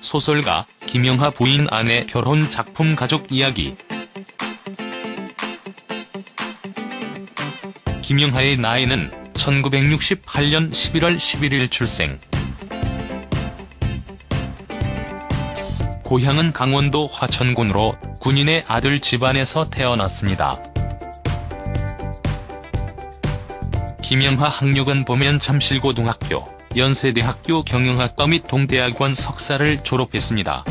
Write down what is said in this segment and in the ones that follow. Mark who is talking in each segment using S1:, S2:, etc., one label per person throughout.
S1: 소설가 김영하 부인 아내 결혼 작품 가족 이야기 김영하의 나이는 1968년 11월 11일 출생. 고향은 강원도 화천군으로 군인의 아들 집안에서 태어났습니다. 김영하 학력은 보면 잠실고등학교, 연세대학교 경영학과 및 동대학원 석사를 졸업했습니다.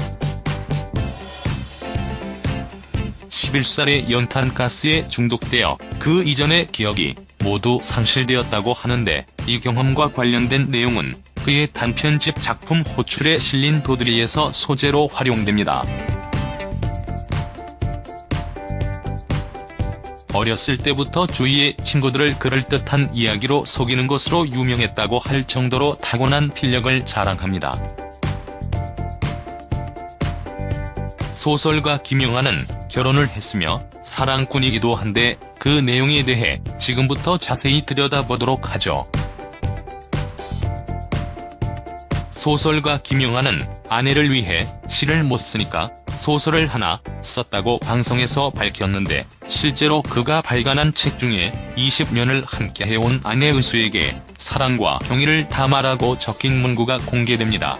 S1: 11살에 연탄가스에 중독되어 그 이전의 기억이 모두 상실되었다고 하는데 이 경험과 관련된 내용은 그의 단편집 작품 호출에 실린 도드리에서 소재로 활용됩니다. 어렸을 때부터 주위의 친구들을 그럴듯한 이야기로 속이는 것으로 유명했다고 할 정도로 타고난 필력을 자랑합니다. 소설가 김영하는 결혼을 했으며 사랑꾼이기도 한데 그 내용에 대해 지금부터 자세히 들여다보도록 하죠. 소설가 김영하는 아내를 위해 시를 못 쓰니까 소설을 하나 썼다고 방송에서 밝혔는데 실제로 그가 발간한 책 중에 20년을 함께해온 아내 은수에게 사랑과 경의를 담아라고 적힌 문구가 공개됩니다.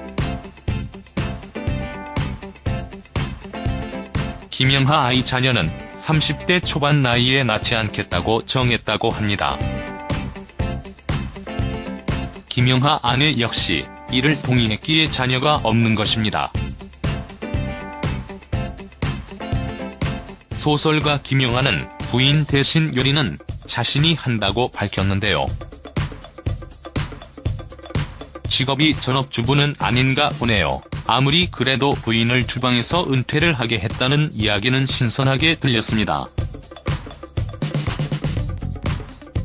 S1: 김영하 아이 자녀는 30대 초반 나이에 낳지 않겠다고 정했다고 합니다. 김영하 아내 역시 이를 동의했기에 자녀가 없는 것입니다. 소설가 김영하는 부인 대신 요리는 자신이 한다고 밝혔는데요. 직업이 전업주부는 아닌가 보네요. 아무리 그래도 부인을 주방에서 은퇴를 하게 했다는 이야기는 신선하게 들렸습니다.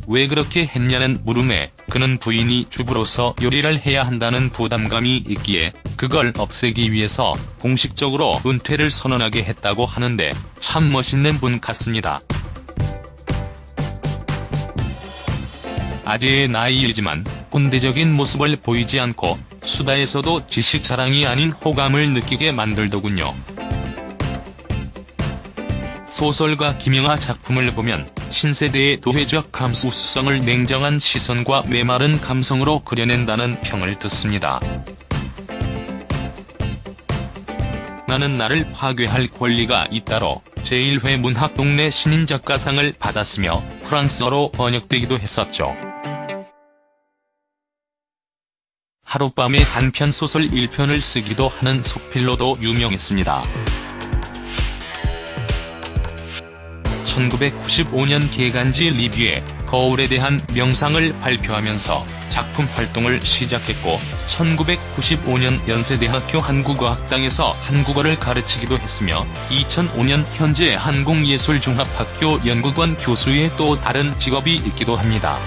S1: 왜 그렇게 했냐는 물음에 그는 부인이 주부로서 요리를 해야 한다는 부담감이 있기에 그걸 없애기 위해서 공식적으로 은퇴를 선언하게 했다고 하는데 참 멋있는 분 같습니다. 아재의 나이이지만 꼰대적인 모습을 보이지 않고 수다에서도 지식 자랑이 아닌 호감을 느끼게 만들더군요. 소설가 김영하 작품을 보면 신세대의 도회적 감수성을 냉정한 시선과 메마른 감성으로 그려낸다는 평을 듣습니다. 나는 나를 파괴할 권리가 있다로 제1회 문학동네 신인작가상을 받았으며 프랑스어로 번역되기도 했었죠. 하룻밤에 단편 소설 1편을 쓰기도 하는 속필로도 유명했습니다. 1995년 개간지 리뷰에 거울에 대한 명상을 발표하면서 작품 활동을 시작했고 1995년 연세대학교 한국어학당에서 한국어를 가르치기도 했으며 2005년 현재 한국예술종합학교 연구원 교수의 또 다른 직업이 있기도 합니다.